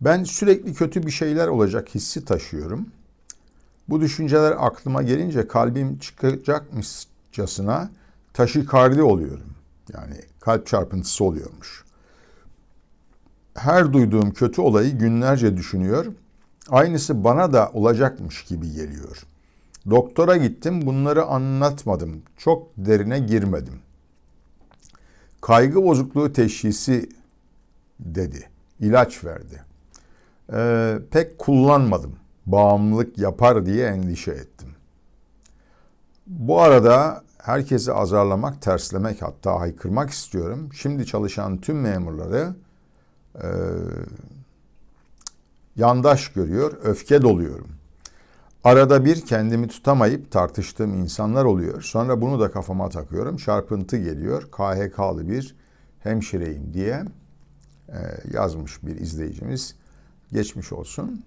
Ben sürekli kötü bir şeyler olacak hissi taşıyorum. Bu düşünceler aklıma gelince kalbim çıkacakmışçasına taşikardi oluyorum. Yani kalp çarpıntısı oluyormuş. Her duyduğum kötü olayı günlerce düşünüyor. Aynısı bana da olacakmış gibi geliyor. Doktora gittim, bunları anlatmadım. Çok derine girmedim. Kaygı bozukluğu teşhisi dedi. İlaç verdi. Ee, pek kullanmadım. Bağımlılık yapar diye endişe ettim. Bu arada herkesi azarlamak, terslemek hatta haykırmak istiyorum. Şimdi çalışan tüm memurları e, yandaş görüyor, öfke doluyorum. Arada bir kendimi tutamayıp tartıştığım insanlar oluyor. Sonra bunu da kafama takıyorum. Çarpıntı geliyor. KHK'lı bir hemşireyim diye e, yazmış bir izleyicimiz. Geçmiş olsun.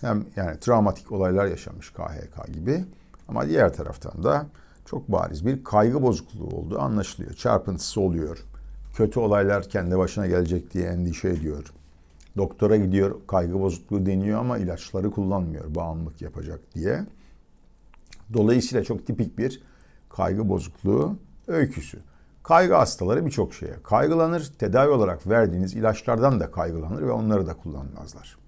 Hem yani travmatik olaylar yaşamış KHK gibi. Ama diğer taraftan da çok bariz bir kaygı bozukluğu olduğu anlaşılıyor. Çarpıntısı oluyor. Kötü olaylar kendi başına gelecek diye endişe ediyor. Doktora gidiyor, kaygı bozukluğu deniyor ama ilaçları kullanmıyor bağımlılık yapacak diye. Dolayısıyla çok tipik bir kaygı bozukluğu öyküsü. Kaygı hastaları birçok şeye kaygılanır. Tedavi olarak verdiğiniz ilaçlardan da kaygılanır ve onları da kullanmazlar.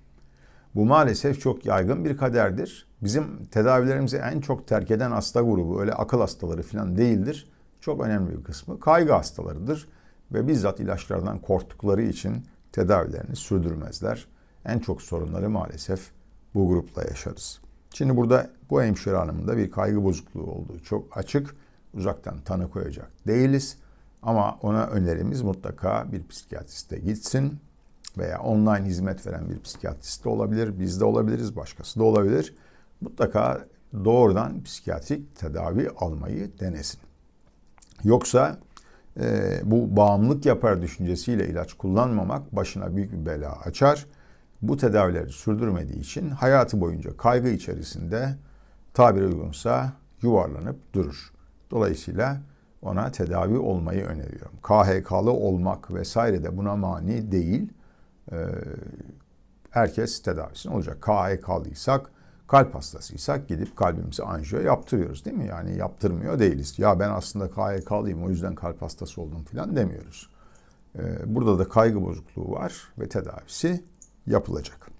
Bu maalesef çok yaygın bir kaderdir. Bizim tedavilerimizi en çok terk eden hasta grubu öyle akıl hastaları falan değildir. Çok önemli bir kısmı kaygı hastalarıdır ve bizzat ilaçlardan korktukları için tedavilerini sürdürmezler. En çok sorunları maalesef bu grupla yaşarız. Şimdi burada bu hemşire hanımın da bir kaygı bozukluğu olduğu çok açık. Uzaktan tanı koyacak değiliz. Ama ona önerimiz mutlaka bir psikiyatriste gitsin veya online hizmet veren bir psikiyatrist de olabilir, biz de olabiliriz, başkası da olabilir. Mutlaka doğrudan psikiyatrik tedavi almayı denesin. Yoksa e, bu bağımlılık yapar düşüncesiyle ilaç kullanmamak başına büyük bir bela açar. Bu tedavileri sürdürmediği için hayatı boyunca kaygı içerisinde tabiri uygunsa yuvarlanıp durur. Dolayısıyla ona tedavi olmayı öneriyorum. KHK'lı olmak vesaire de buna mani değil. Ee, herkes tedavisini olacak. KHK'lıysak, kalp hastasıysak gidip kalbimizi anjiyo yaptırıyoruz değil mi? Yani yaptırmıyor değiliz. Ya ben aslında KHK'lıyım o yüzden kalp hastası oldum falan demiyoruz. Ee, burada da kaygı bozukluğu var ve tedavisi yapılacak.